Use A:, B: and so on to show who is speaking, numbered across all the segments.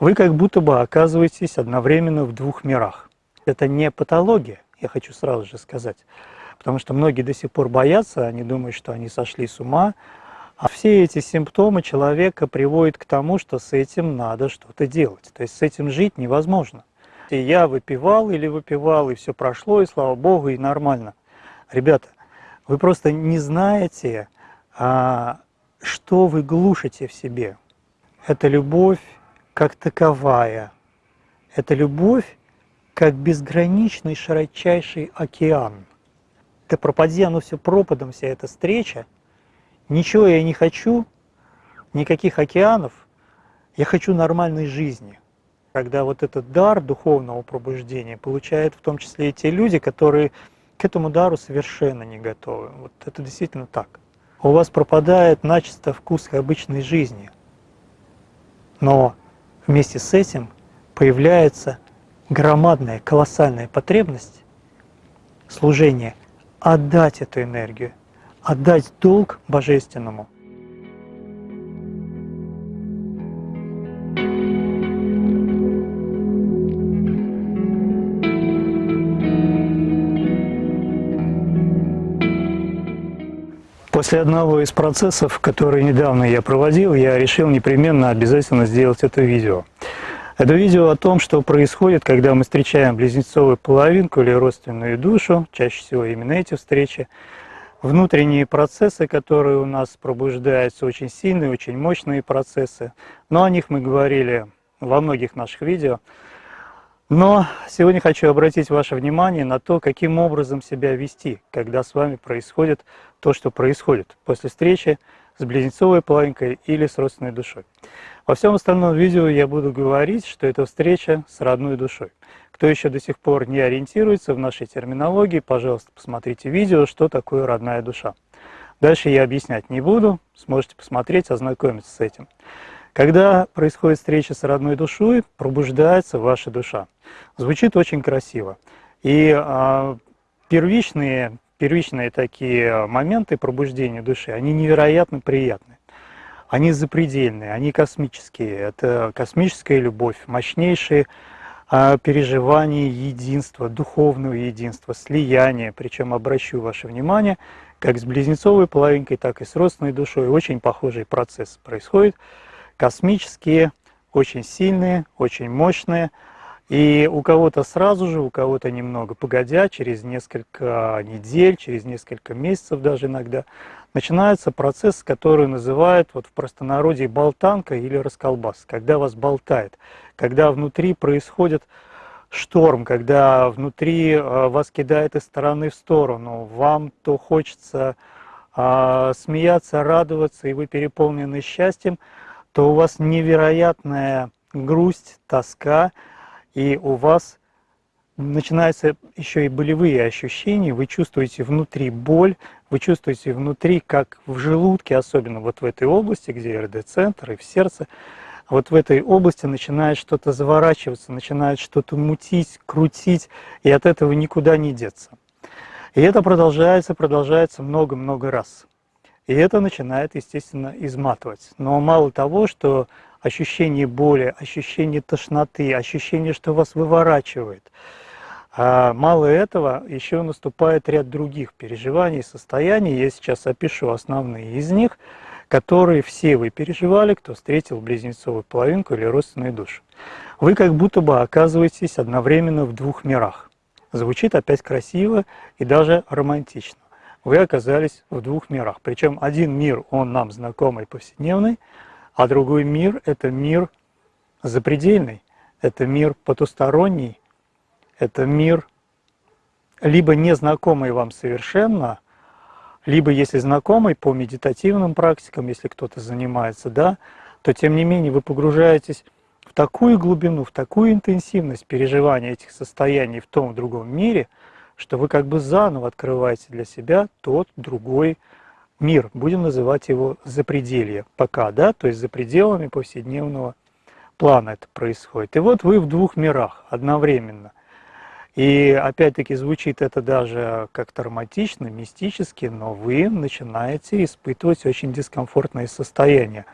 A: Вы как будто бы оказываетесь одновременно в двух мирах. Это не патология, я хочу сразу же сказать, потому что многие до сих пор боятся, они думают, что они сошли с ума, а все эти симптомы человека приводят к тому, что с этим надо что-то делать, то есть с этим жить невозможно. И я выпивал или выпивал, и все прошло, и слава богу, и нормально. Ребята, вы просто не знаете, а, что вы глушите в себе. Это любовь как таковая. Это любовь как безграничный широчайший океан. Да пропади оно все пропадом, вся эта встреча. Ничего я не хочу, никаких океанов. Я хочу нормальной жизни. Когда вот этот дар духовного пробуждения получают в том числе и те люди, которые к этому дару совершенно не готовы. Вот это действительно так. У вас пропадает начисто вкус обычной жизни. Но вместе с этим появляется громадная, колоссальная потребность служения отдать эту энергию, отдать долг божественному – После одного из процессов, который недавно я проводил, я решил непременно обязательно сделать это видео. Это видео о том, что происходит, когда мы встречаем близнецовую половинку или родственную душу, чаще всего именно эти встречи, внутренние процессы, которые у нас пробуждаются, очень сильные, очень мощные процессы. Но о них мы говорили во многих наших видео. Но сегодня хочу обратить ваше внимание на то, каким образом себя вести, когда с вами происходит то, что происходит после встречи с близнецовой половинкой или с родственной душой. Во всем остальном видео я буду говорить, что это встреча с родной душой. Кто еще до сих пор не ориентируется в нашей терминологии, пожалуйста, посмотрите видео, что такое родная душа. Дальше я объяснять не буду, сможете посмотреть, ознакомиться с этим. Когда происходит встреча с родной душой, пробуждается ваша душа. Звучит очень красиво. И а, первичные, первичные такие моменты пробуждения души, они невероятно приятны. Они запредельные, они космические. Это космическая любовь, мощнейшие а, переживания единства, духовного единства, слияния. Причем обращу ваше внимание, как с близнецовой половинкой, так и с родственной душой очень похожий процесс происходит космические, очень сильные, очень мощные. И у кого-то сразу же, у кого-то немного погодя, через несколько недель, через несколько месяцев даже иногда, начинается процесс, который называют вот в простонародье болтанка или расколбас, когда вас болтает, когда внутри происходит шторм, когда внутри э, вас кидает из стороны в сторону, вам то хочется а, смеяться, радоваться, и вы переполнены счастьем, то у вас невероятная грусть, тоска, и у вас начинаются еще и болевые ощущения, вы чувствуете внутри боль, вы чувствуете внутри, как в желудке, особенно вот в этой области, где РД-центр и в сердце, вот в этой области начинает что-то заворачиваться, начинает что-то мутить, крутить, и от этого никуда не деться. И это продолжается, продолжается много-много раз. И это начинает, естественно, изматывать. Но мало того, что ощущение боли, ощущение тошноты, ощущение, что вас выворачивает, а мало этого, еще наступает ряд других переживаний, состояний. Я сейчас опишу основные из них, которые все вы переживали, кто встретил близнецовую половинку или родственную душу. Вы как будто бы оказываетесь одновременно в двух мирах. Звучит опять красиво и даже романтично вы оказались в двух мирах. Причем один мир, он нам знакомый, повседневный, а другой мир – это мир запредельный, это мир потусторонний, это мир либо незнакомый вам совершенно, либо если знакомый по медитативным практикам, если кто-то занимается, да, то тем не менее вы погружаетесь в такую глубину, в такую интенсивность переживания этих состояний в том в другом мире – что вы как бы заново открываете для себя тот другой мир. Будем называть его запределье пока, да, то есть за пределами повседневного плана это происходит. И вот вы в двух мирах одновременно. И опять-таки звучит это даже как-то мистически, но вы начинаете испытывать очень дискомфортные состояния.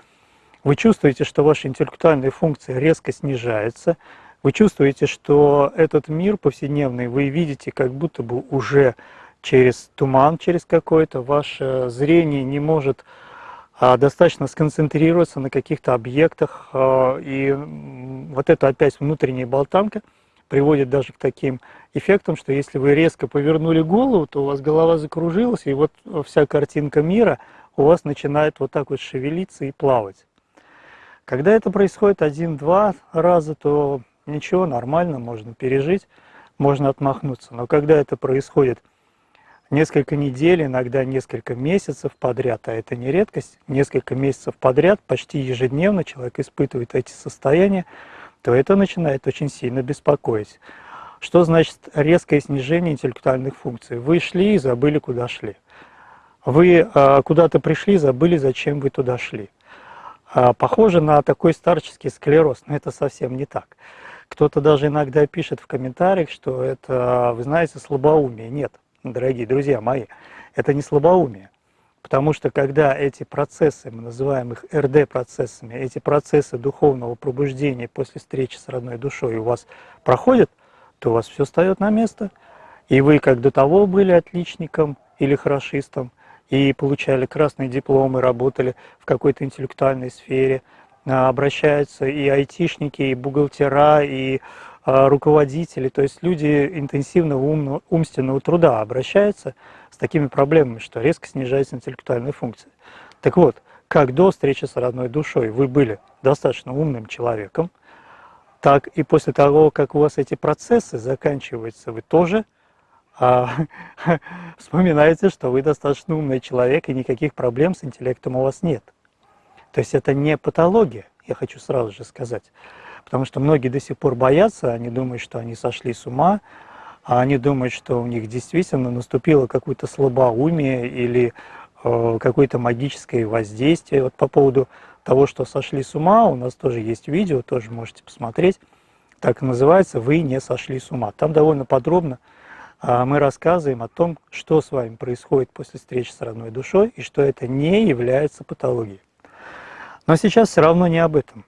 A: вы чувствуете, что ваша интеллектуальная функция резко снижается, вы чувствуете, что этот мир повседневный вы видите как будто бы уже через туман, через какой-то, ваше зрение не может а, достаточно сконцентрироваться на каких-то объектах, а, и вот это опять внутренняя болтанка приводит даже к таким эффектам, что если вы резко повернули голову, то у вас голова закружилась, и вот вся картинка мира у вас начинает вот так вот шевелиться и плавать. Когда это происходит один-два раза, то ничего, нормально, можно пережить, можно отмахнуться. Но когда это происходит несколько недель, иногда несколько месяцев подряд, а это не редкость, несколько месяцев подряд, почти ежедневно человек испытывает эти состояния, то это начинает очень сильно беспокоить. Что значит резкое снижение интеллектуальных функций? Вы шли и забыли, куда шли. Вы э, куда-то пришли, забыли, зачем вы туда шли. Э, похоже на такой старческий склероз, но это совсем не так. Кто-то даже иногда пишет в комментариях, что это, вы знаете, слабоумие. Нет, дорогие друзья мои, это не слабоумие. Потому что когда эти процессы, мы называем их РД-процессами, эти процессы духовного пробуждения после встречи с родной душой у вас проходят, то у вас все встает на место. И вы, как до того были отличником или хорошистом, и получали красные дипломы, работали в какой-то интеллектуальной сфере, обращаются и айтишники, и бухгалтера, и а, руководители, то есть люди интенсивного умного, умственного труда обращаются с такими проблемами, что резко снижается интеллектуальная функция. Так вот, как до встречи с родной душой вы были достаточно умным человеком, так и после того, как у вас эти процессы заканчиваются, вы тоже а, вспоминаете, что вы достаточно умный человек и никаких проблем с интеллектом у вас нет. То есть это не патология, я хочу сразу же сказать. Потому что многие до сих пор боятся, они думают, что они сошли с ума, а они думают, что у них действительно наступило какое-то слабоумие или э, какое-то магическое воздействие. Вот по поводу того, что сошли с ума, у нас тоже есть видео, тоже можете посмотреть. Так и называется «Вы не сошли с ума». Там довольно подробно э, мы рассказываем о том, что с вами происходит после встречи с родной душой и что это не является патологией. Но сейчас все равно не об этом.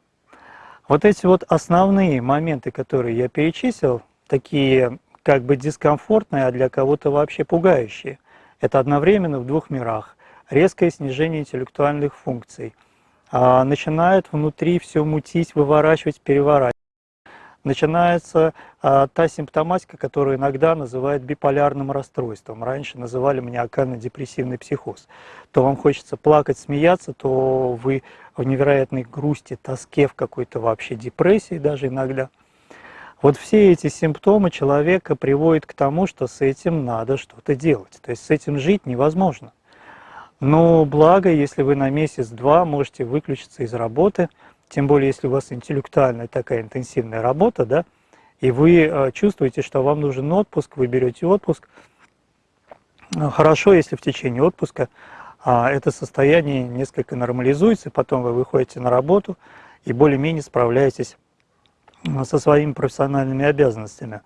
A: Вот эти вот основные моменты, которые я перечислил, такие как бы дискомфортные, а для кого-то вообще пугающие. Это одновременно в двух мирах. Резкое снижение интеллектуальных функций. А, начинает внутри все мутить, выворачивать, переворачивать начинается а, та симптоматика, которую иногда называют биполярным расстройством. Раньше называли маниакально-депрессивный психоз. То вам хочется плакать, смеяться, то вы в невероятной грусти, тоске, в какой-то вообще депрессии даже иногда. Вот все эти симптомы человека приводят к тому, что с этим надо что-то делать. То есть с этим жить невозможно. Но благо, если вы на месяц-два можете выключиться из работы – тем более, если у вас интеллектуальная такая интенсивная работа, да, и вы э, чувствуете, что вам нужен отпуск, вы берете отпуск. Э, хорошо, если в течение отпуска а, это состояние несколько нормализуется, потом вы выходите на работу и более-менее справляетесь э, со своими профессиональными обязанностями.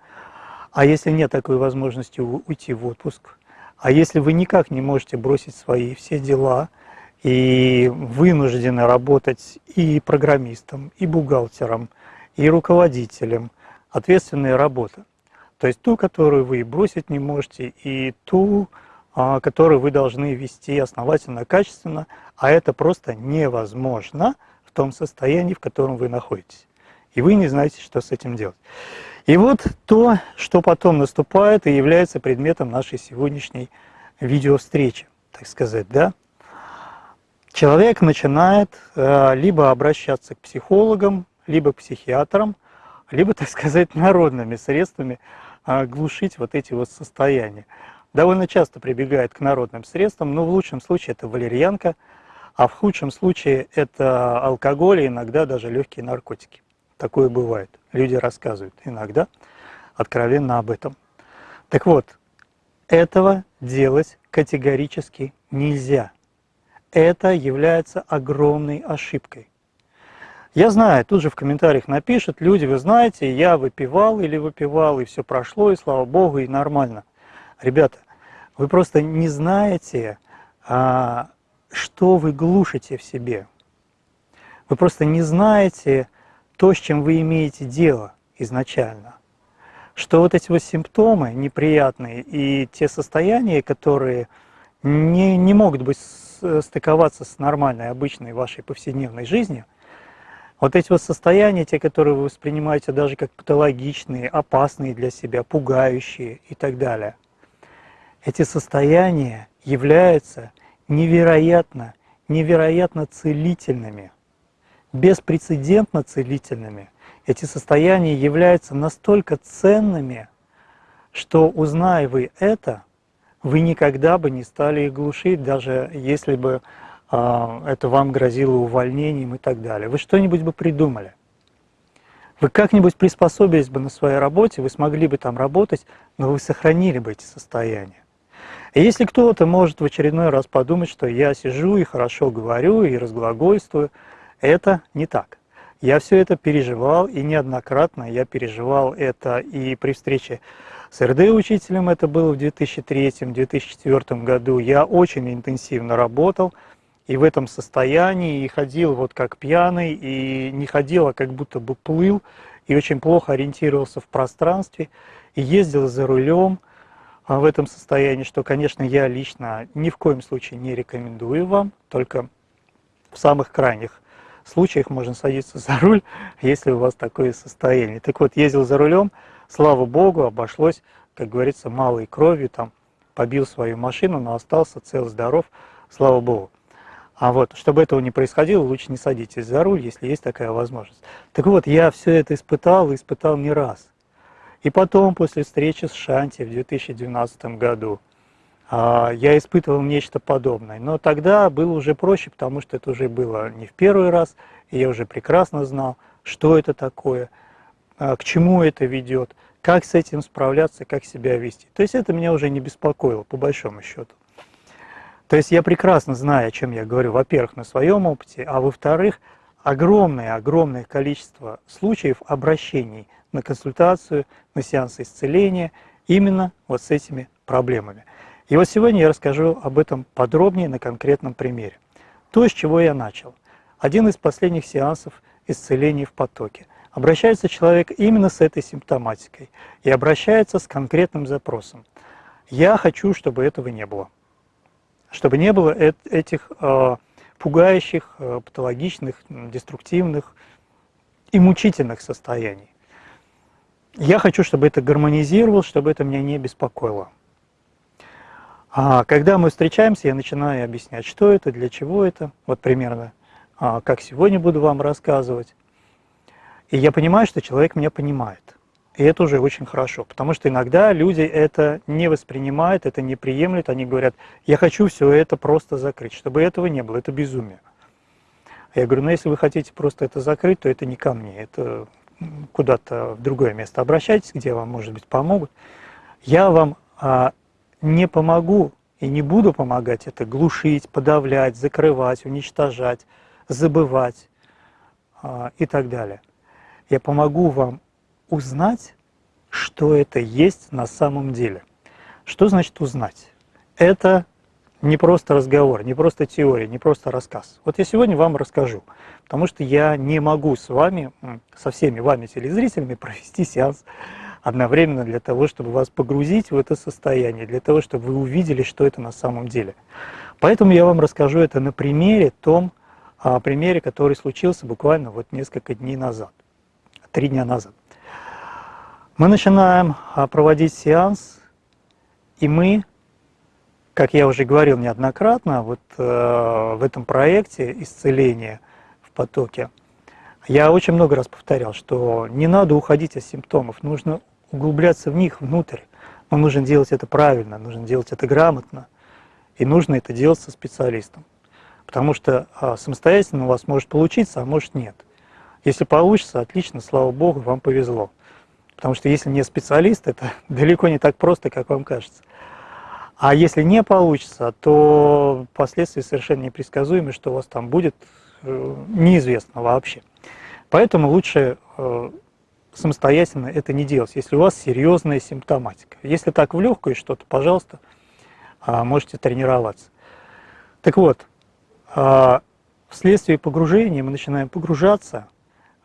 A: А если нет такой возможности уйти в отпуск, а если вы никак не можете бросить свои все дела, и вынуждены работать и программистом, и бухгалтером, и руководителем. Ответственная работа. То есть ту, которую вы бросить не можете, и ту, а, которую вы должны вести основательно, качественно, а это просто невозможно в том состоянии, в котором вы находитесь. И вы не знаете, что с этим делать. И вот то, что потом наступает и является предметом нашей сегодняшней видеовстречи, так сказать, да? Человек начинает э, либо обращаться к психологам, либо к психиатрам, либо, так сказать, народными средствами э, глушить вот эти вот состояния. Довольно часто прибегает к народным средствам, но в лучшем случае это валерьянка, а в худшем случае это алкоголь и иногда даже легкие наркотики. Такое бывает. Люди рассказывают иногда откровенно об этом. Так вот, этого делать категорически нельзя это является огромной ошибкой. Я знаю, тут же в комментариях напишут люди, вы знаете, я выпивал или выпивал, и все прошло, и слава богу, и нормально. Ребята, вы просто не знаете, а, что вы глушите в себе. Вы просто не знаете то, с чем вы имеете дело изначально. Что вот эти вот симптомы неприятные и те состояния, которые не, не могут быть стыковаться с нормальной, обычной вашей повседневной жизнью, вот эти вот состояния, те, которые вы воспринимаете даже как патологичные, опасные для себя, пугающие и так далее, эти состояния являются невероятно, невероятно целительными, беспрецедентно целительными. Эти состояния являются настолько ценными, что, узная вы это, вы никогда бы не стали их глушить, даже если бы э, это вам грозило увольнением и так далее. Вы что-нибудь бы придумали. Вы как-нибудь приспособились бы на своей работе, вы смогли бы там работать, но вы сохранили бы эти состояния. И если кто-то может в очередной раз подумать, что я сижу и хорошо говорю, и разглагольствую, это не так. Я все это переживал, и неоднократно я переживал это и при встрече с РД-учителем, это было в 2003-2004 году, я очень интенсивно работал, и в этом состоянии, и ходил вот как пьяный, и не ходил, а как будто бы плыл, и очень плохо ориентировался в пространстве, и ездил за рулем, а в этом состоянии, что, конечно, я лично ни в коем случае не рекомендую вам, только в самых крайних случаях можно садиться за руль, если у вас такое состояние. Так вот, ездил за рулем, слава богу, обошлось, как говорится, малой кровью, там, побил свою машину, но остался цел, здоров, слава богу. А вот, чтобы этого не происходило, лучше не садитесь за руль, если есть такая возможность. Так вот, я все это испытал, и испытал не раз. И потом, после встречи с Шанти в 2012 году, а, я испытывал нечто подобное. Но тогда было уже проще, потому что это уже было не в первый раз, и я уже прекрасно знал, что это такое, к чему это ведет, как с этим справляться, как себя вести. То есть это меня уже не беспокоило, по большому счету. То есть я прекрасно знаю, о чем я говорю, во-первых, на своем опыте, а во-вторых, огромное-огромное количество случаев обращений на консультацию, на сеансы исцеления именно вот с этими проблемами. И вот сегодня я расскажу об этом подробнее на конкретном примере. То, с чего я начал. Один из последних сеансов исцеления в потоке. Обращается человек именно с этой симптоматикой и обращается с конкретным запросом. Я хочу, чтобы этого не было. Чтобы не было этих э, пугающих, э, патологичных, деструктивных и мучительных состояний. Я хочу, чтобы это гармонизировалось, чтобы это меня не беспокоило. А когда мы встречаемся, я начинаю объяснять, что это, для чего это, вот примерно, а, как сегодня буду вам рассказывать. И я понимаю, что человек меня понимает. И это уже очень хорошо, потому что иногда люди это не воспринимают, это не приемлют, они говорят, я хочу все это просто закрыть, чтобы этого не было, это безумие. Я говорю, ну если вы хотите просто это закрыть, то это не ко мне, это куда-то в другое место обращайтесь, где вам, может быть, помогут. Я вам а, не помогу и не буду помогать это глушить, подавлять, закрывать, уничтожать, забывать а, и так далее. Я помогу вам узнать, что это есть на самом деле. Что значит узнать? Это не просто разговор, не просто теория, не просто рассказ. Вот я сегодня вам расскажу, потому что я не могу с вами, со всеми вами телезрителями провести сеанс одновременно для того, чтобы вас погрузить в это состояние, для того, чтобы вы увидели, что это на самом деле. Поэтому я вам расскажу это на примере, том а, примере, который случился буквально вот несколько дней назад, три дня назад. Мы начинаем а, проводить сеанс, и мы как я уже говорил неоднократно, вот э, в этом проекте исцеления в потоке, я очень много раз повторял, что не надо уходить от симптомов, нужно углубляться в них внутрь. Но нужно делать это правильно, нужно делать это грамотно, и нужно это делать со специалистом. Потому что а, самостоятельно у вас может получиться, а может нет. Если получится, отлично, слава Богу, вам повезло. Потому что если не специалист, это далеко не так просто, как вам кажется. А если не получится, то последствия совершенно непредсказуемы, что у вас там будет, э, неизвестно вообще. Поэтому лучше э, самостоятельно это не делать, если у вас серьезная симптоматика. Если так в легкую что-то, пожалуйста, а, можете тренироваться. Так вот, а, вследствие погружения мы начинаем погружаться,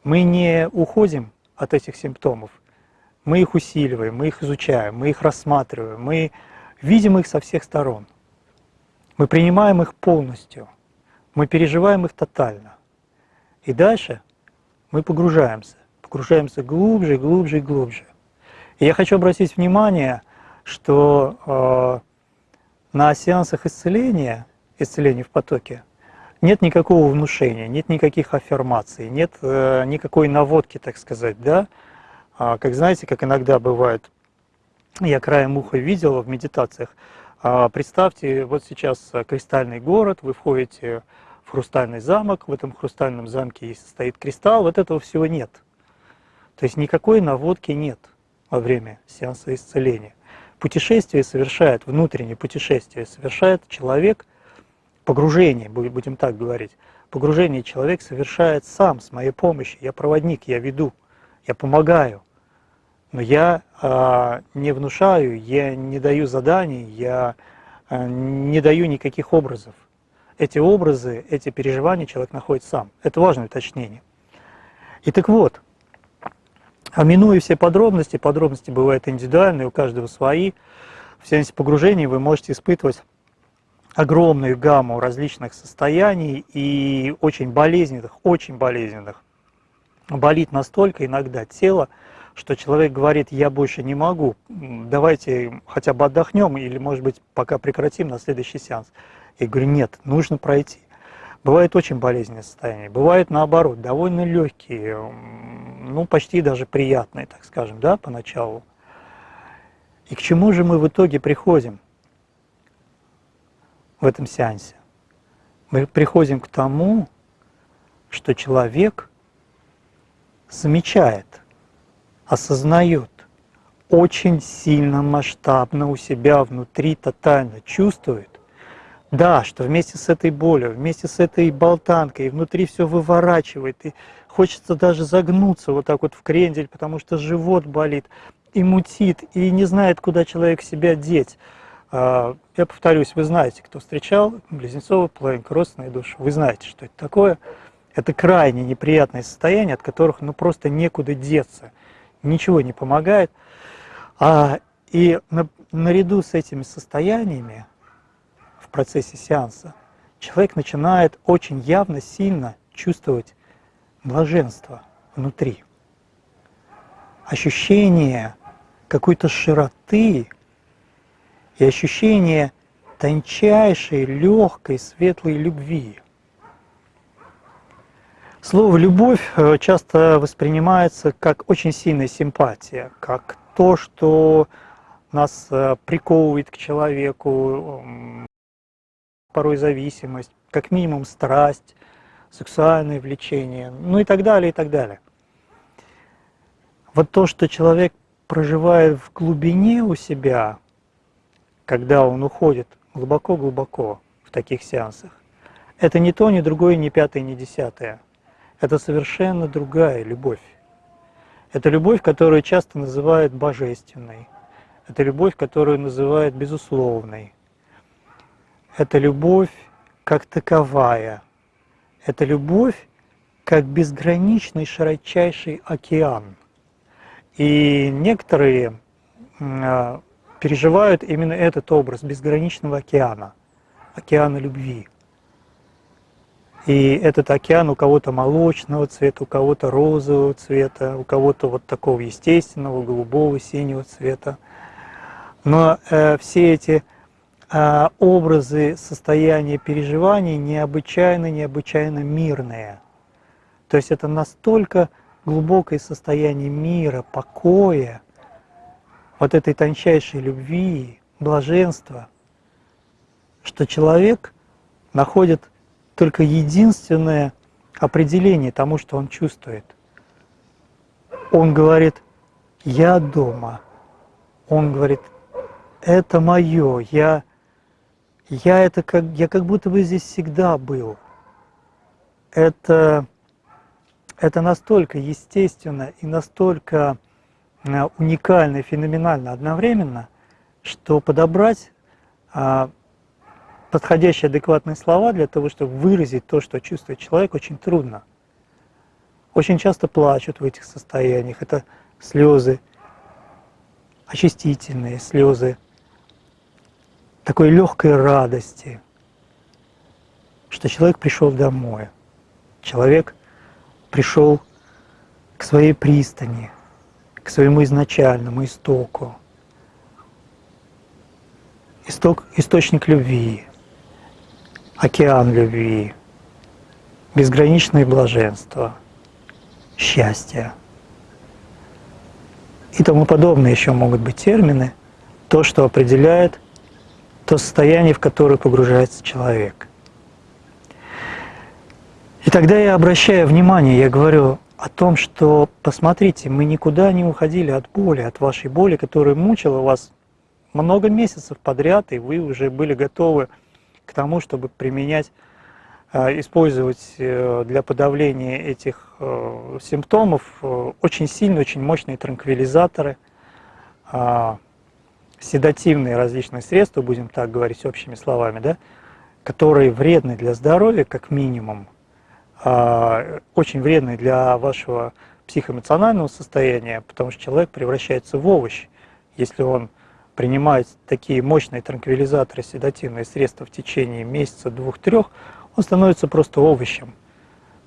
A: мы не уходим от этих симптомов, мы их усиливаем, мы их изучаем, мы их рассматриваем, мы видим их со всех сторон. Мы принимаем их полностью, мы переживаем их тотально. И дальше мы погружаемся, погружаемся глубже, глубже и глубже. И я хочу обратить внимание, что э, на сеансах исцеления, исцеления в потоке, нет никакого внушения, нет никаких аффирмаций, нет э, никакой наводки, так сказать, да. А, как знаете, как иногда бывает, я краем уха видел в медитациях, а, представьте, вот сейчас кристальный город, вы входите в хрустальный замок, в этом хрустальном замке стоит кристалл, вот этого всего нет. То есть никакой наводки нет во время сеанса исцеления. Путешествие совершает, внутреннее путешествие совершает человек, погружение, будем так говорить, погружение человек совершает сам, с моей помощью. Я проводник, я веду, я помогаю. Но я э, не внушаю, я не даю заданий, я э, не даю никаких образов. Эти образы, эти переживания человек находит сам. Это важное уточнение. И так вот, минуя все подробности, подробности бывают индивидуальные, у каждого свои, в сеансе погружения вы можете испытывать огромную гамму различных состояний и очень болезненных, очень болезненных. Болит настолько иногда тело, что человек говорит, я больше не могу, давайте хотя бы отдохнем или, может быть, пока прекратим на следующий сеанс. Я говорю, нет, нужно пройти. Бывает очень болезненное состояние, бывает наоборот, довольно легкие, ну почти даже приятные, так скажем, да, поначалу. И к чему же мы в итоге приходим в этом сеансе? Мы приходим к тому, что человек замечает, осознает, очень сильно масштабно у себя внутри тотально чувствует, да, что вместе с этой болью, вместе с этой болтанкой, внутри все выворачивает, и хочется даже загнуться вот так вот в крендель, потому что живот болит, и мутит, и не знает, куда человек себя деть. А, я повторюсь, вы знаете, кто встречал близнецовый половинка, родственные души, вы знаете, что это такое. Это крайне неприятное состояние, от которых ну просто некуда деться, ничего не помогает. А, и на, наряду с этими состояниями процессе сеанса, человек начинает очень явно, сильно чувствовать блаженство внутри. Ощущение какой-то широты и ощущение тончайшей, легкой, светлой любви. Слово «любовь» э, часто воспринимается как очень сильная симпатия, как то, что нас э, приковывает к человеку, порой зависимость, как минимум страсть, сексуальное влечение, ну и так далее, и так далее. Вот то, что человек проживает в глубине у себя, когда он уходит глубоко-глубоко в таких сеансах, это не то, ни другое, ни пятое, ни десятое. Это совершенно другая любовь. Это любовь, которую часто называют божественной. Это любовь, которую называют безусловной это любовь как таковая. Это любовь как безграничный широчайший океан. И некоторые а, переживают именно этот образ безграничного океана, океана любви. И этот океан у кого-то молочного цвета, у кого-то розового цвета, у кого-то вот такого естественного, голубого, синего цвета. Но э, все эти а, образы состояния переживаний необычайно, необычайно мирные. То есть это настолько глубокое состояние мира, покоя, вот этой тончайшей любви, блаженства, что человек находит только единственное определение тому, что он чувствует. Он говорит, я дома. Он говорит, это мое, я я это как, я как будто бы здесь всегда был. Это, это настолько естественно и настолько уникально и феноменально одновременно, что подобрать, а, подходящие адекватные слова для того, чтобы выразить то, что чувствует человек, очень трудно. Очень часто плачут в этих состояниях. Это слезы очистительные, слезы такой легкой радости, что человек пришел домой. Человек пришел к своей пристани, к своему изначальному истоку. Исток, источник любви, океан любви, безграничное блаженство, счастье. И тому подобное еще могут быть термины, то, что определяет то состояние, в которое погружается человек. И тогда я обращаю внимание, я говорю о том, что, посмотрите, мы никуда не уходили от боли, от вашей боли, которая мучила вас много месяцев подряд, и вы уже были готовы к тому, чтобы применять, э, использовать э, для подавления этих э, симптомов очень сильные, очень мощные транквилизаторы, а, седативные различные средства, будем так говорить общими словами, да, которые вредны для здоровья, как минимум, очень вредны для вашего психоэмоционального состояния, потому что человек превращается в овощ, если он принимает такие мощные транквилизаторы, седативные средства в течение месяца, двух-трех, он становится просто овощем.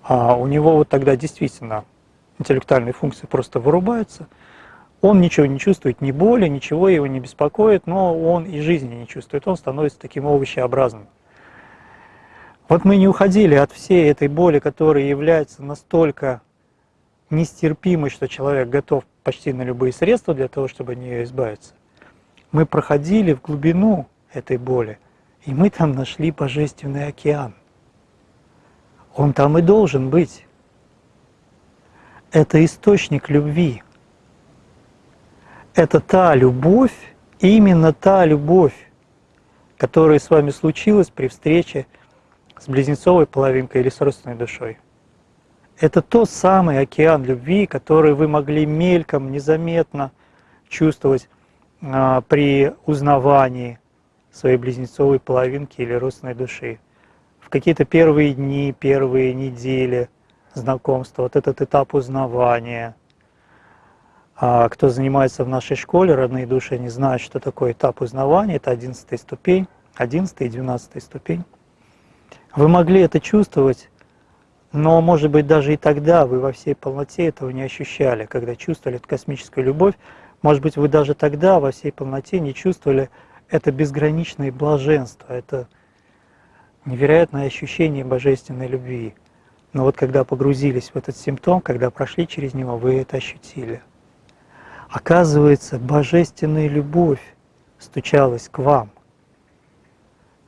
A: А у него вот тогда действительно интеллектуальные функции просто вырубаются, он ничего не чувствует, ни боли, ничего его не беспокоит, но он и жизни не чувствует, он становится таким овощеобразным. Вот мы не уходили от всей этой боли, которая является настолько нестерпимой, что человек готов почти на любые средства для того, чтобы от нее избавиться. Мы проходили в глубину этой боли, и мы там нашли Божественный океан. Он там и должен быть. Это источник любви это та любовь, именно та любовь, которая с вами случилась при встрече с близнецовой половинкой или с родственной душой. Это тот самый океан любви, который вы могли мельком, незаметно чувствовать а, при узнавании своей близнецовой половинки или родственной души. В какие-то первые дни, первые недели знакомства, вот этот этап узнавания, а кто занимается в нашей школе, родные души, не знают, что такое этап узнавания, это 11 ступень, 11 и 12 ступень. Вы могли это чувствовать, но, может быть, даже и тогда вы во всей полноте этого не ощущали, когда чувствовали эту космическую любовь. Может быть, вы даже тогда во всей полноте не чувствовали это безграничное блаженство, это невероятное ощущение божественной любви. Но вот когда погрузились в этот симптом, когда прошли через него, вы это ощутили. Оказывается, божественная любовь стучалась к вам.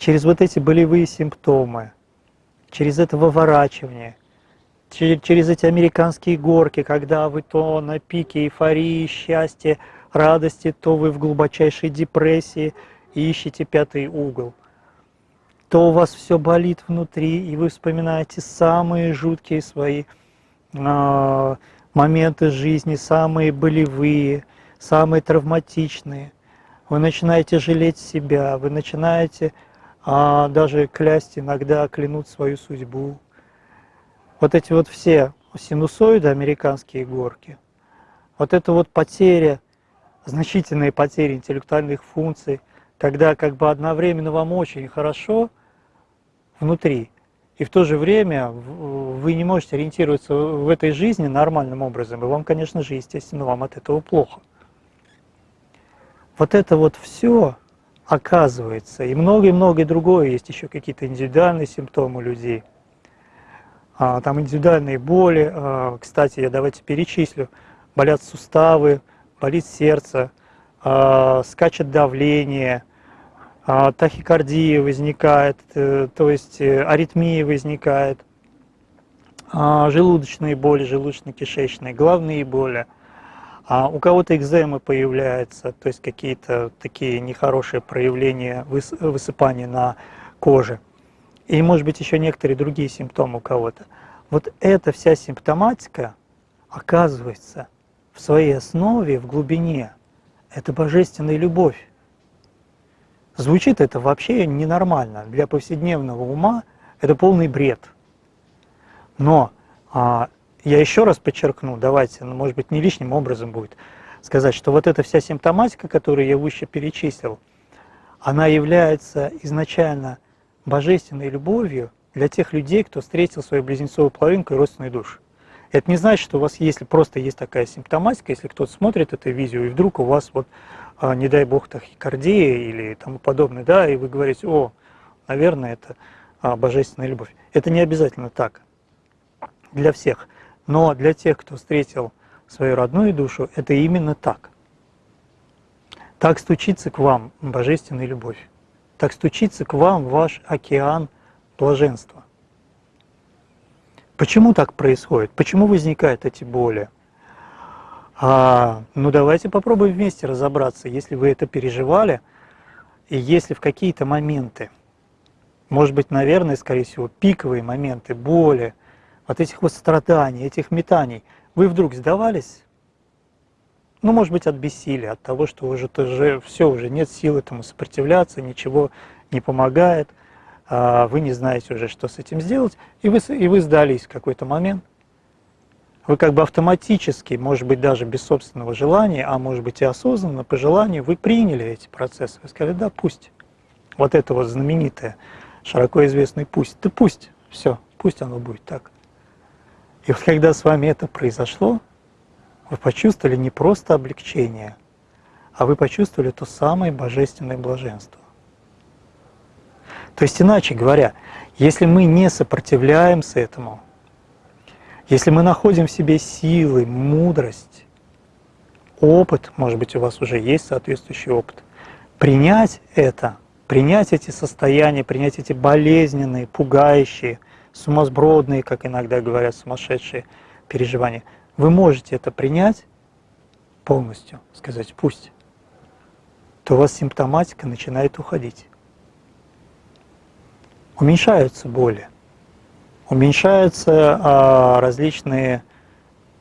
A: Через вот эти болевые симптомы, через это выворачивание, через эти американские горки, когда вы то на пике эйфории, счастья, радости, то вы в глубочайшей депрессии и ищете пятый угол. То у вас все болит внутри, и вы вспоминаете самые жуткие свои э, моменты жизни, самые болевые, самые травматичные. Вы начинаете жалеть себя, вы начинаете а, даже клясть иногда, клянуть свою судьбу. Вот эти вот все синусоиды, американские горки, вот это вот потеря, значительные потери интеллектуальных функций, когда как бы одновременно вам очень хорошо внутри, и в то же время вы не можете ориентироваться в этой жизни нормальным образом, и вам, конечно же, естественно, вам от этого плохо. Вот это вот все оказывается, и многое-многое другое, есть еще какие-то индивидуальные симптомы людей, а, там индивидуальные боли, а, кстати, я давайте перечислю, болят суставы, болит сердце, а, скачет давление, тахикардия возникает, э, то есть э, аритмия возникает, желудочные боли, желудочно-кишечные, головные боли. А у кого-то экземы появляются, то есть какие-то такие нехорошие проявления высыпания на коже. И, может быть, еще некоторые другие симптомы у кого-то. Вот эта вся симптоматика оказывается в своей основе, в глубине, это божественная любовь Звучит это вообще ненормально. Для повседневного ума это полный бред. Но а, я еще раз подчеркну, давайте, ну, может быть, не лишним образом будет сказать, что вот эта вся симптоматика, которую я выше перечислил, она является изначально божественной любовью для тех людей, кто встретил свою близнецовую половинку и родственную душу. Это не значит, что у вас, если просто есть такая симптоматика, если кто-то смотрит это видео, и вдруг у вас, вот, а, не дай бог, тахикардия или тому подобное, да, и вы говорите, о, наверное, это а, божественная любовь. Это не обязательно так для всех. Но для тех, кто встретил свою родную душу, это именно так. Так стучится к вам божественная любовь. Так стучится к вам ваш океан блаженства. Почему так происходит? Почему возникают эти боли? А, ну давайте попробуем вместе разобраться, если вы это переживали, и если в какие-то моменты, может быть, наверное, скорее всего, пиковые моменты боли, от этих вот страданий, этих метаний, вы вдруг сдавались? Ну, может быть, от бессилия, от того, что уже тоже все, уже нет сил этому сопротивляться, ничего не помогает, а вы не знаете уже, что с этим сделать, и вы, и вы сдались в какой-то момент. Вы как бы автоматически, может быть, даже без собственного желания, а может быть и осознанно, по желанию, вы приняли эти процессы. Вы сказали, да, пусть. Вот это вот знаменитое, широко известный пусть. Да пусть, все, пусть оно будет так. И вот когда с вами это произошло, вы почувствовали не просто облегчение, а вы почувствовали то самое божественное блаженство. То есть, иначе говоря, если мы не сопротивляемся этому, если мы находим в себе силы, мудрость, опыт, может быть, у вас уже есть соответствующий опыт, принять это, принять эти состояния, принять эти болезненные, пугающие, сумасбродные, как иногда говорят, сумасшедшие переживания, вы можете это принять полностью, сказать «пусть», то у вас симптоматика начинает уходить. Уменьшаются боли, уменьшаются а, различные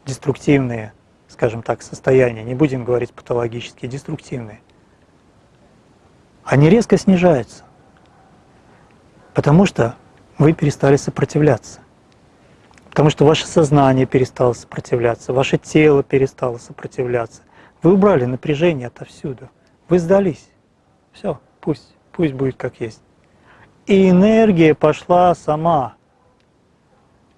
A: деструктивные, скажем так, состояния, не будем говорить патологические, деструктивные. Они резко снижаются, потому что вы перестали сопротивляться. Потому что ваше сознание перестало сопротивляться, ваше тело перестало сопротивляться. Вы убрали напряжение отовсюду. Вы сдались. Все, пусть, пусть будет как есть. И энергия пошла сама.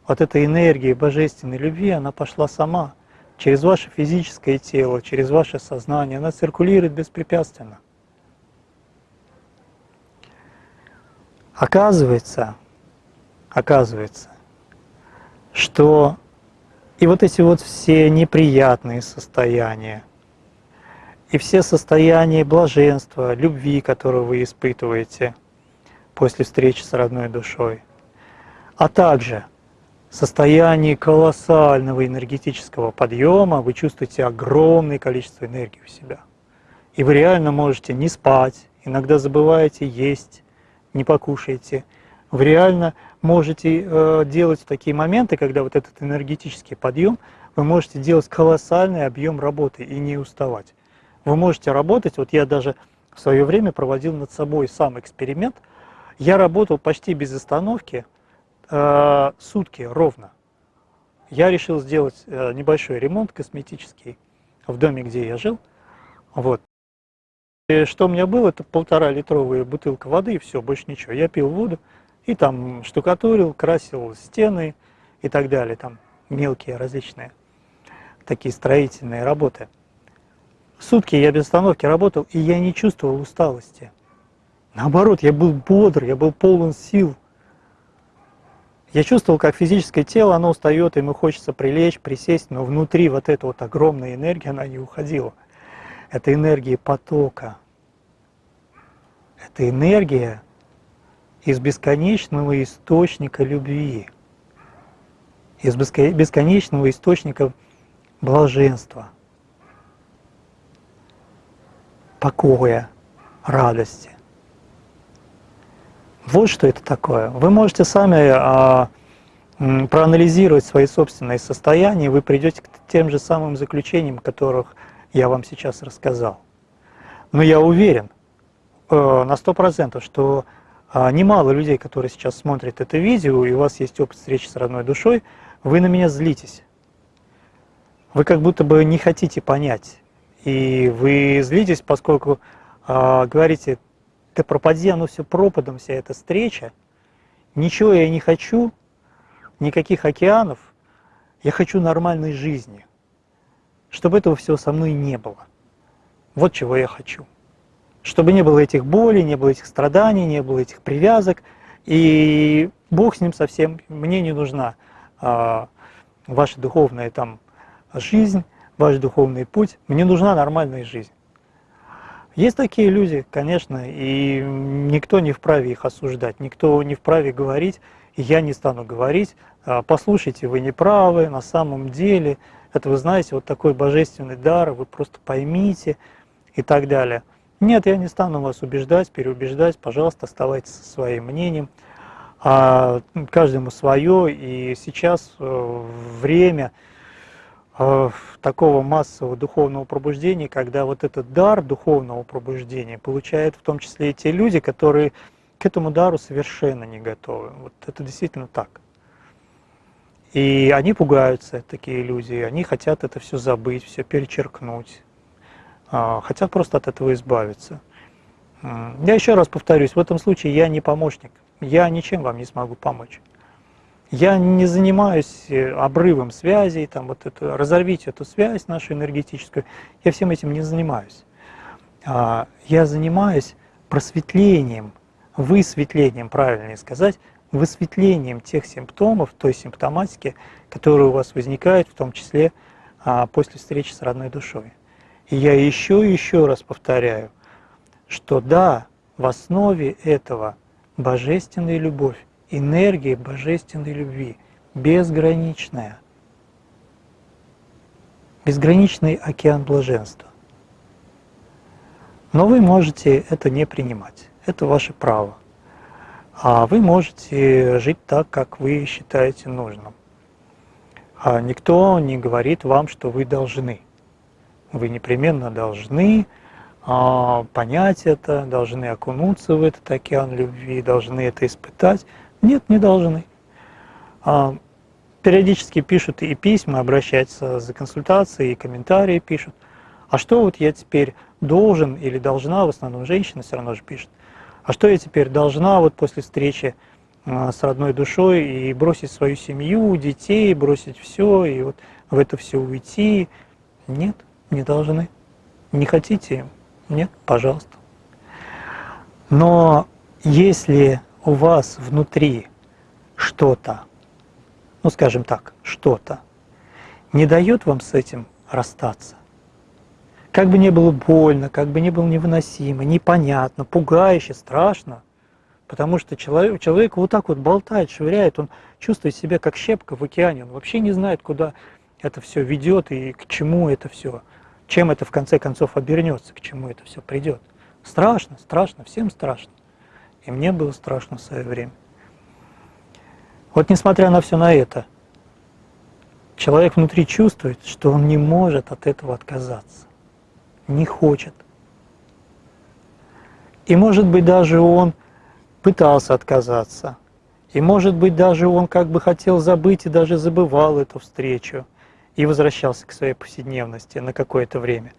A: Вот эта энергия божественной любви, она пошла сама. Через ваше физическое тело, через ваше сознание. Она циркулирует беспрепятственно. Оказывается, оказывается, что и вот эти вот все неприятные состояния, и все состояния блаженства, любви, которые вы испытываете после встречи с родной душой, а также состояние колоссального энергетического подъема, вы чувствуете огромное количество энергии у себя. И вы реально можете не спать, иногда забываете есть, не покушаете. Вы реально можете э, делать такие моменты, когда вот этот энергетический подъем, вы можете делать колоссальный объем работы и не уставать. Вы можете работать, вот я даже в свое время проводил над собой сам эксперимент, я работал почти без остановки э, сутки ровно. Я решил сделать э, небольшой ремонт косметический в доме, где я жил. Вот. И что у меня было, это полтора литровая бутылка воды и все, больше ничего. Я пил воду, и там штукатурил, красил стены и так далее, там мелкие различные такие строительные работы. Сутки я без остановки работал, и я не чувствовал усталости. Наоборот, я был бодр, я был полон сил. Я чувствовал, как физическое тело, оно устает, ему хочется прилечь, присесть, но внутри вот эта вот огромная энергия, она не уходила. Это энергия потока. Это энергия, из бесконечного источника любви, из бесконечного источника блаженства, покоя, радости. Вот что это такое. Вы можете сами а, проанализировать свои собственные состояния, и вы придете к тем же самым заключениям, которых я вам сейчас рассказал. Но я уверен, э, на сто процентов, что немало людей, которые сейчас смотрят это видео, и у вас есть опыт встречи с родной душой, вы на меня злитесь. Вы как будто бы не хотите понять. И вы злитесь, поскольку э, говорите, да пропади оно все пропадом, вся эта встреча, ничего я не хочу, никаких океанов, я хочу нормальной жизни, чтобы этого всего со мной не было. Вот чего я хочу. Чтобы не было этих болей, не было этих страданий, не было этих привязок. И Бог с ним совсем, мне не нужна а, ваша духовная там жизнь, ваш духовный путь, мне нужна нормальная жизнь. Есть такие люди, конечно, и никто не вправе их осуждать, никто не вправе говорить, я не стану говорить, а, послушайте, вы не правы, на самом деле, это вы знаете, вот такой божественный дар, вы просто поймите и так далее. Нет, я не стану вас убеждать, переубеждать, пожалуйста, оставайтесь со своим мнением. А каждому свое, и сейчас э, время э, такого массового духовного пробуждения, когда вот этот дар духовного пробуждения получают в том числе и те люди, которые к этому дару совершенно не готовы. Вот это действительно так. И они пугаются, такие люди, они хотят это все забыть, все перечеркнуть, хотят просто от этого избавиться. Я еще раз повторюсь, в этом случае я не помощник, я ничем вам не смогу помочь. Я не занимаюсь э, обрывом связей, там вот это, разорвите эту связь нашу энергетическую, я всем этим не занимаюсь. А, я занимаюсь просветлением высветлением, правильнее сказать, высветлением тех симптомов, той симптоматики, которая у вас возникает, в том числе а, после встречи с родной душой. И я еще и еще раз повторяю, что да, в основе этого божественная любовь, энергия божественной любви, безграничная, безграничный океан блаженства. Но вы можете это не принимать это ваше право. А вы можете жить так, как вы считаете нужным. А никто не говорит вам, что вы должны. Вы непременно должны а, понять это, должны окунуться в этот океан любви, должны это испытать. Нет, не должны. А, периодически пишут и письма, обращаются за консультацией, и комментарии пишут. А что вот я теперь должен или должна, в основном женщина все равно же пишет, а что я теперь должна вот после встречи а, с родной душой и бросить свою семью, детей, бросить все и вот в это все уйти? Нет, не должны. Не хотите? Нет, пожалуйста. Но если у вас внутри что-то, ну скажем так, что-то, не дает вам с этим расстаться, как бы не было больно, как бы не было невыносимо, непонятно, пугающе, страшно, потому что человек, человек вот так вот болтает, швыряет, он чувствует себя как щепка в океане, он вообще не знает, куда это все ведет и к чему это все, чем это в конце концов обернется, к чему это все придет. Страшно, страшно, всем страшно. И мне было страшно в свое время. Вот несмотря на все на это, человек внутри чувствует, что он не может от этого отказаться не хочет. И может быть даже он пытался отказаться. И может быть даже он как бы хотел забыть и даже забывал эту встречу и возвращался к своей повседневности на какое-то время.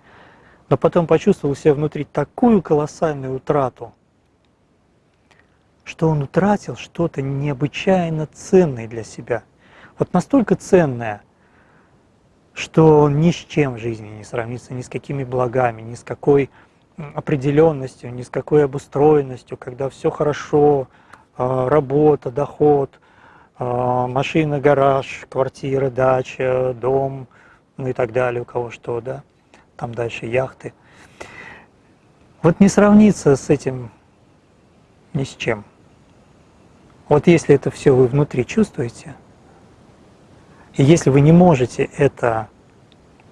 A: Но потом почувствовал себя внутри такую колоссальную утрату, что он утратил что-то необычайно ценное для себя. Вот настолько ценное – что ни с чем в жизни не сравнится, ни с какими благами, ни с какой определенностью, ни с какой обустроенностью, когда все хорошо, а, работа, доход, машина, гараж, квартира, дача, дом, ну и так далее, у кого что, да, там дальше яхты. Вот не сравнится с этим ни с чем. Вот если это все вы внутри чувствуете, и если вы не можете это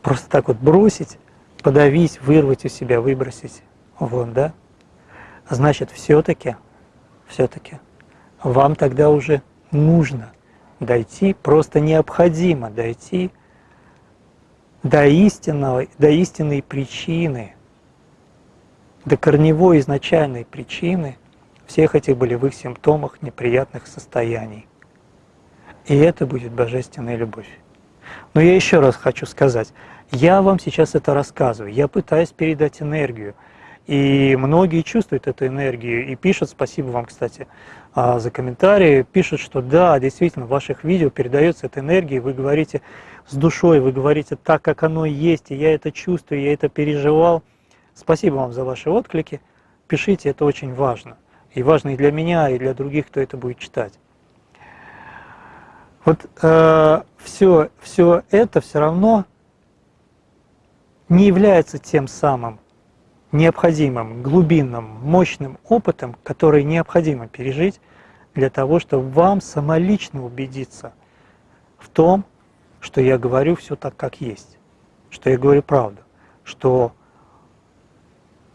A: просто так вот бросить, подавить, вырвать у себя, выбросить вон, да, значит, все-таки, все-таки вам тогда уже нужно дойти, просто необходимо дойти до истинного, до истинной причины до корневой изначальной причины всех этих болевых симптомов, неприятных состояний. И это будет божественная любовь. Но я еще раз хочу сказать, я вам сейчас это рассказываю, я пытаюсь передать энергию. И многие чувствуют эту энергию и пишут, спасибо вам, кстати, а, за комментарии, пишут, что да, действительно, в ваших видео передается эта энергия, вы говорите с душой, вы говорите так, как оно есть, и я это чувствую, я это переживал. Спасибо вам за ваши отклики, пишите, это очень важно. И важно и для меня, и для других, кто это будет читать. Вот э, все, все это все равно не является тем самым необходимым, глубинным, мощным опытом, который необходимо пережить для того, чтобы вам самолично убедиться в том, что я говорю все так, как есть, что я говорю правду, что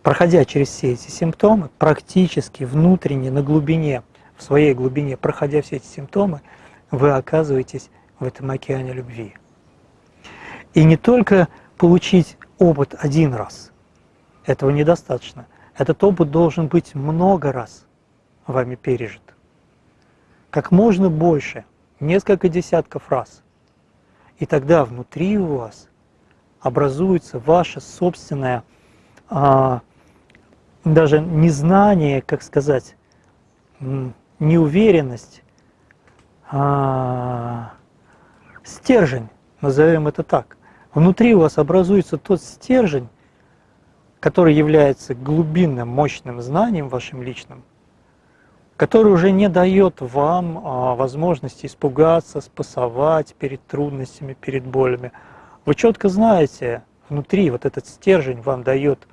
A: проходя через все эти симптомы, практически внутренне, на глубине, в своей глубине, проходя все эти симптомы, вы оказываетесь в этом океане любви. И не только получить опыт один раз, этого недостаточно. Этот опыт должен быть много раз вами пережит. Как можно больше, несколько десятков раз. И тогда внутри у вас образуется ваше собственное, а, даже незнание, как сказать, неуверенность, а, стержень, назовем это так. Внутри у вас образуется тот стержень, который является глубинным, мощным знанием вашим личным, который уже не дает вам а, возможности испугаться, спасовать перед трудностями, перед болями. Вы четко знаете, внутри вот этот стержень вам дает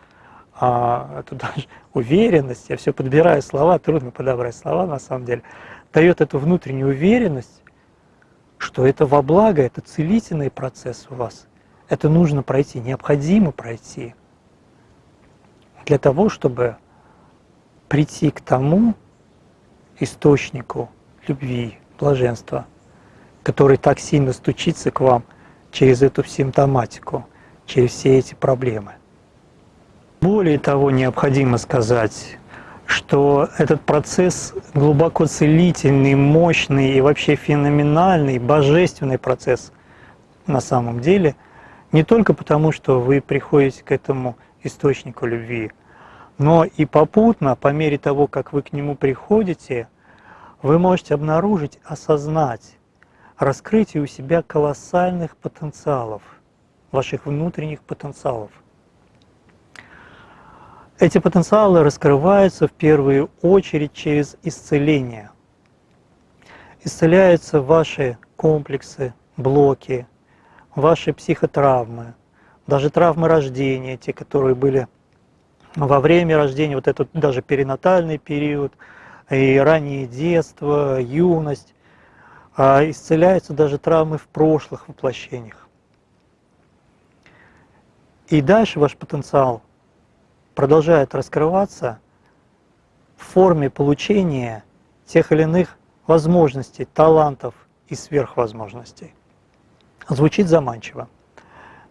A: а, эту даже уверенность, я все подбираю слова, трудно подобрать слова на самом деле, дает эту внутреннюю уверенность, что это во благо, это целительный процесс у вас. Это нужно пройти, необходимо пройти для того, чтобы прийти к тому источнику любви, блаженства, который так сильно стучится к вам через эту симптоматику, через все эти проблемы. Более того, необходимо сказать, что этот процесс глубоко целительный, мощный и вообще феноменальный, божественный процесс на самом деле, не только потому, что вы приходите к этому источнику любви, но и попутно, по мере того, как вы к нему приходите, вы можете обнаружить, осознать, раскрытие у себя колоссальных потенциалов, ваших внутренних потенциалов. Эти потенциалы раскрываются в первую очередь через исцеление. Исцеляются ваши комплексы, блоки, ваши психотравмы, даже травмы рождения, те, которые были во время рождения, вот этот даже перинатальный период, и раннее детство, юность, а исцеляются даже травмы в прошлых воплощениях. И дальше ваш потенциал продолжает раскрываться в форме получения тех или иных возможностей, талантов и сверхвозможностей. Звучит заманчиво.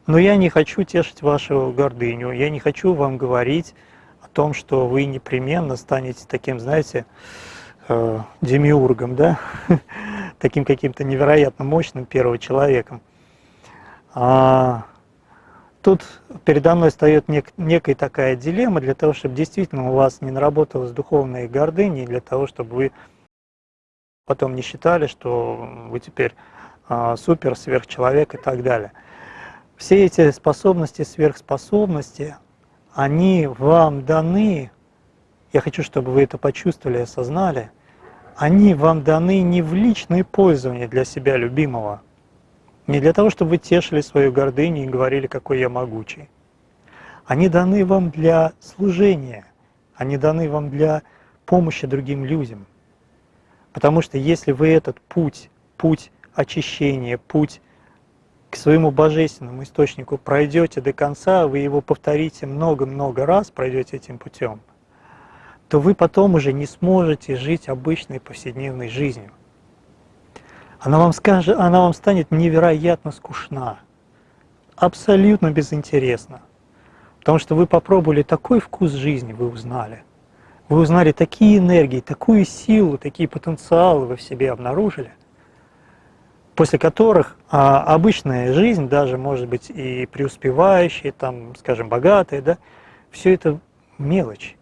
A: Но я не хочу тешить вашу гордыню, я не хочу вам говорить о том, что вы непременно станете таким, знаете, э, демиургом, да? таким каким-то невероятно мощным первым человеком. А, тут передо мной встает нек некая такая дилемма для того, чтобы действительно у вас не наработалась духовная гордыня, для того, чтобы вы потом не считали, что вы теперь а, супер, сверхчеловек и так далее. Все эти способности, сверхспособности, они вам даны, я хочу, чтобы вы это почувствовали и осознали, они вам даны не в личное пользование для себя любимого, не для того, чтобы вы тешили свою гордыню и говорили, какой я могучий. Они даны вам для служения, они даны вам для помощи другим людям. Потому что если вы этот путь, путь очищения, путь к своему божественному источнику пройдете до конца, вы его повторите много-много раз, пройдете этим путем, то вы потом уже не сможете жить обычной повседневной жизнью. Она вам, скажет, она вам станет невероятно скучна, абсолютно безинтересна. Потому что вы попробовали такой вкус жизни, вы узнали. Вы узнали такие энергии, такую силу, такие потенциалы вы в себе обнаружили, после которых а, обычная жизнь, даже может быть и преуспевающая, там, скажем, богатая, да, все это мелочь.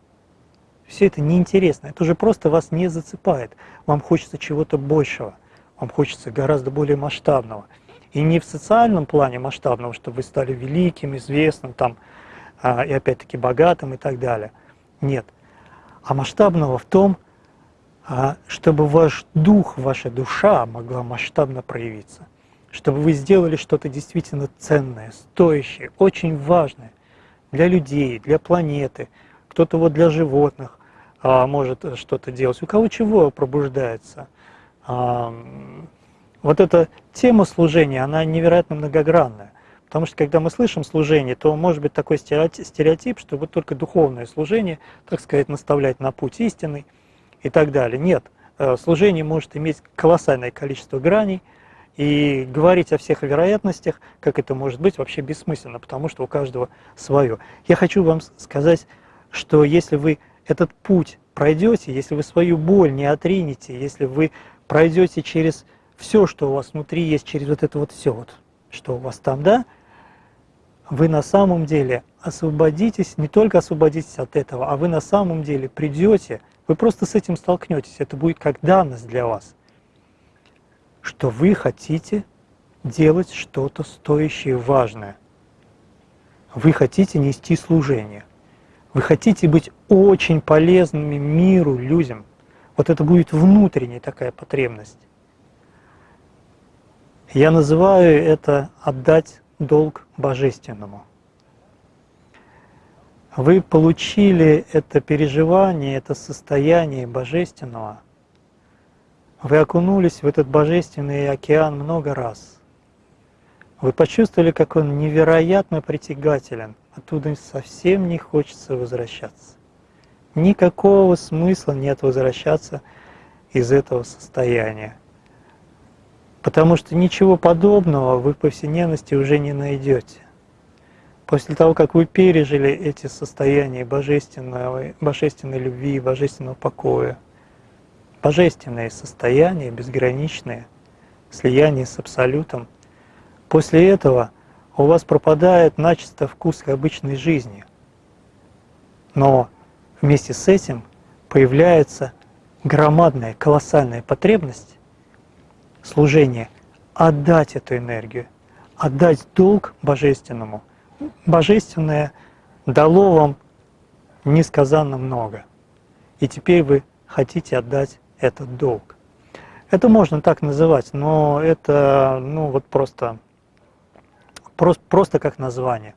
A: Все это неинтересно, это уже просто вас не зацепает. Вам хочется чего-то большего, вам хочется гораздо более масштабного. И не в социальном плане масштабного, чтобы вы стали великим, известным, там, а, и опять-таки богатым и так далее. Нет. А масштабного в том, а, чтобы ваш дух, ваша душа могла масштабно проявиться. Чтобы вы сделали что-то действительно ценное, стоящее, очень важное для людей, для планеты, кто-то вот для животных а, может что-то делать. У кого чего пробуждается. А, вот эта тема служения, она невероятно многогранная. Потому что когда мы слышим служение, то может быть такой стереотип, что вот только духовное служение, так сказать, наставлять на путь истинный и так далее. Нет, э, служение может иметь колоссальное количество граней, и говорить о всех вероятностях, как это может быть, вообще бессмысленно, потому что у каждого свое. Я хочу вам сказать, что если вы этот путь пройдете, если вы свою боль не отринете, если вы пройдете через все, что у вас внутри есть, через вот это вот все, вот, что у вас там, да, вы на самом деле освободитесь, не только освободитесь от этого, а вы на самом деле придете, вы просто с этим столкнетесь, это будет как данность для вас, что вы хотите делать что-то стоящее, важное. Вы хотите нести служение. Вы хотите быть очень полезными миру, людям. Вот это будет внутренняя такая потребность. Я называю это отдать долг божественному. Вы получили это переживание, это состояние божественного. Вы окунулись в этот божественный океан много раз. Вы почувствовали, как он невероятно притягателен. Оттуда совсем не хочется возвращаться. Никакого смысла нет возвращаться из этого состояния. Потому что ничего подобного вы в повседневности уже не найдете. После того, как вы пережили эти состояния божественной, божественной любви, божественного покоя, божественные состояния, безграничные, слияние с Абсолютом, после этого у вас пропадает начисто вкус к обычной жизни. Но вместе с этим появляется громадная, колоссальная потребность служение, отдать эту энергию, отдать долг божественному. Божественное дало вам несказанно много. И теперь вы хотите отдать этот долг. Это можно так называть, но это ну, вот просто, просто, просто как название.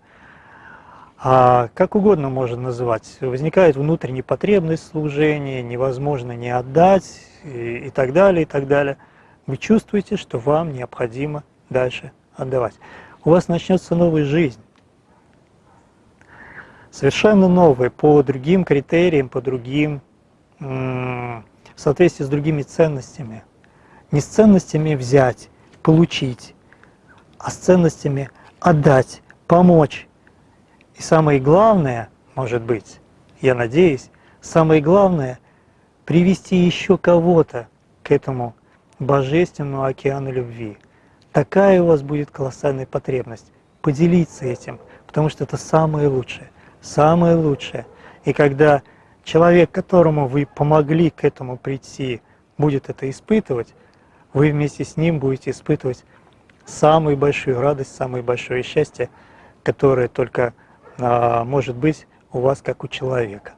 A: А как угодно можно называть. Возникает внутренняя потребность служения, невозможно не отдать и, и так далее, и так далее – вы чувствуете, что вам необходимо дальше отдавать. У вас начнется новая жизнь. Совершенно новая, по другим критериям, по другим, в соответствии с другими ценностями. Не с ценностями взять, получить, а с ценностями отдать, помочь. И самое главное, может быть, я надеюсь, самое главное, привести еще кого-то к этому божественного океана любви. Такая у вас будет колоссальная потребность поделиться этим, потому что это самое лучшее, самое лучшее. И когда человек, которому вы помогли к этому прийти, будет это испытывать, вы вместе с ним будете испытывать самую большую радость, самое большое счастье, которое только а, может быть у вас как у человека.